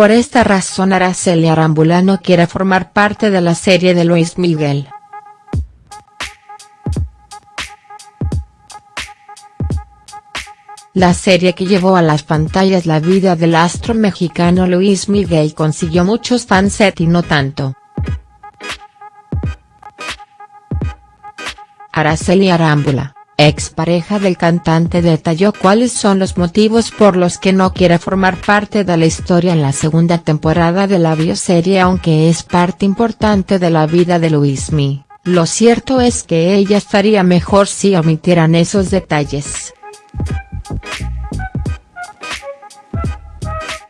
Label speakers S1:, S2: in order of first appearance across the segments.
S1: Por esta razón Araceli Arámbula no quiere formar parte de la serie de Luis Miguel. La serie que llevó a las pantallas la vida del astro mexicano Luis Miguel consiguió muchos fans y no tanto. Araceli Arámbula, expareja del cantante detalló cuáles son los motivos por los que no quiere formar parte de la historia en la segunda temporada de la bioserie aunque es parte importante de la vida de Luismi, lo cierto es que ella estaría mejor si omitieran esos detalles.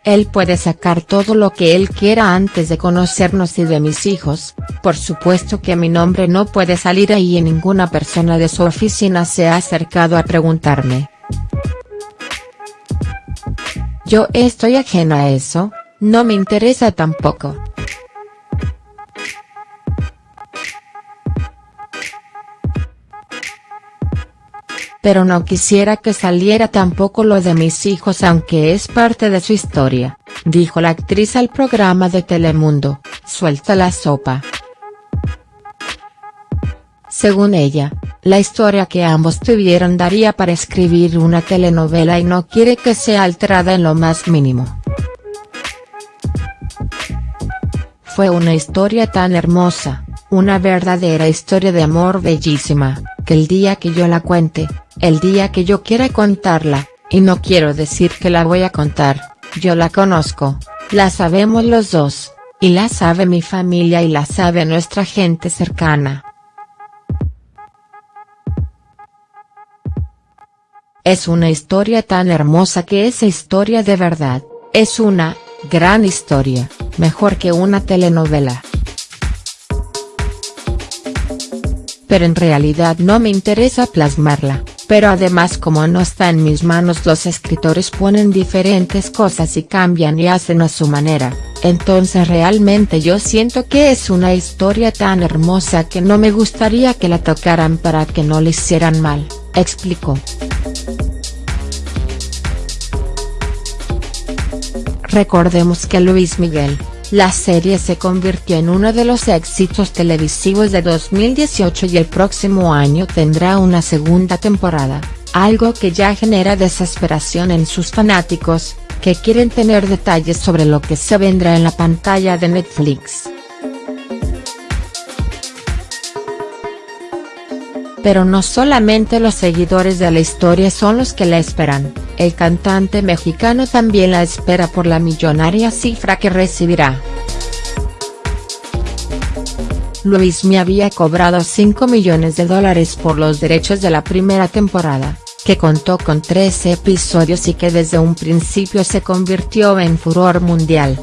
S1: Él puede sacar todo lo que él quiera antes de conocernos y de mis hijos, por supuesto que mi nombre no puede salir ahí y ninguna persona de su oficina se ha acercado a preguntarme. Yo estoy ajena a eso, no me interesa tampoco. Pero no quisiera que saliera tampoco lo de mis hijos aunque es parte de su historia, dijo la actriz al programa de Telemundo, Suelta la sopa. Según ella, la historia que ambos tuvieron daría para escribir una telenovela y no quiere que sea alterada en lo más mínimo. Fue una historia tan hermosa, una verdadera historia de amor bellísima, que el día que yo la cuente, el día que yo quiera contarla, y no quiero decir que la voy a contar, yo la conozco, la sabemos los dos, y la sabe mi familia y la sabe nuestra gente cercana. Es una historia tan hermosa que esa historia de verdad, es una, gran historia, mejor que una telenovela. Pero en realidad no me interesa plasmarla, pero además como no está en mis manos los escritores ponen diferentes cosas y cambian y hacen a su manera, entonces realmente yo siento que es una historia tan hermosa que no me gustaría que la tocaran para que no le hicieran mal, explicó. Recordemos que Luis Miguel, la serie se convirtió en uno de los éxitos televisivos de 2018 y el próximo año tendrá una segunda temporada, algo que ya genera desesperación en sus fanáticos, que quieren tener detalles sobre lo que se vendrá en la pantalla de Netflix. Pero no solamente los seguidores de la historia son los que la esperan. El cantante mexicano también la espera por la millonaria cifra que recibirá. Luis me había cobrado 5 millones de dólares por los derechos de la primera temporada, que contó con 13 episodios y que desde un principio se convirtió en furor mundial.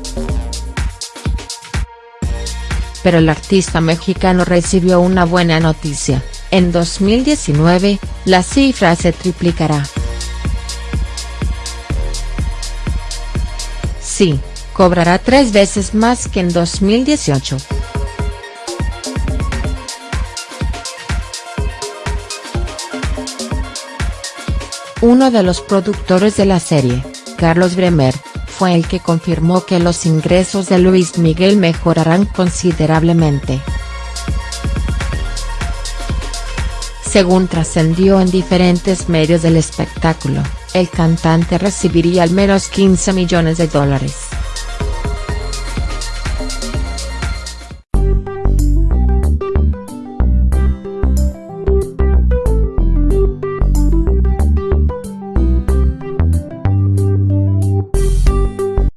S1: Pero el artista mexicano recibió una buena noticia, en 2019, la cifra se triplicará. Sí, cobrará tres veces más que en 2018. Uno de los productores de la serie, Carlos Bremer, fue el que confirmó que los ingresos de Luis Miguel mejorarán considerablemente. Según trascendió en diferentes medios del espectáculo, el cantante recibiría al menos 15 millones de dólares.